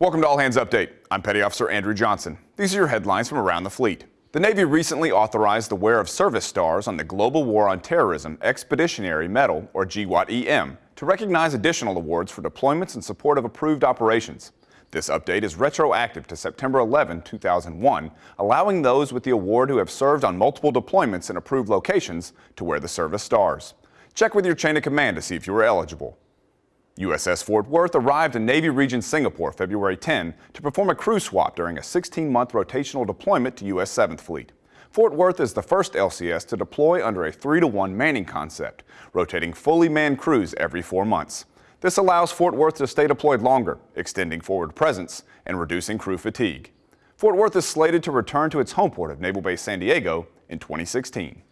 Welcome to All Hands Update. I'm Petty Officer Andrew Johnson. These are your headlines from around the fleet. The Navy recently authorized the wear of service stars on the Global War on Terrorism Expeditionary Medal, or GWOT-EM, to recognize additional awards for deployments in support of approved operations. This update is retroactive to September 11, 2001, allowing those with the award who have served on multiple deployments in approved locations to wear the service stars. Check with your chain of command to see if you are eligible. USS Fort Worth arrived in Navy Region Singapore February 10 to perform a crew swap during a 16-month rotational deployment to U.S. 7th Fleet. Fort Worth is the first LCS to deploy under a 3-to-1 manning concept, rotating fully manned crews every four months. This allows Fort Worth to stay deployed longer, extending forward presence and reducing crew fatigue. Fort Worth is slated to return to its home port of Naval Base San Diego in 2016.